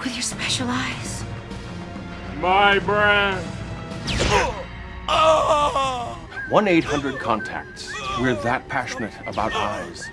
With your special eyes. My brand. 1 800 contacts. We're that passionate about eyes.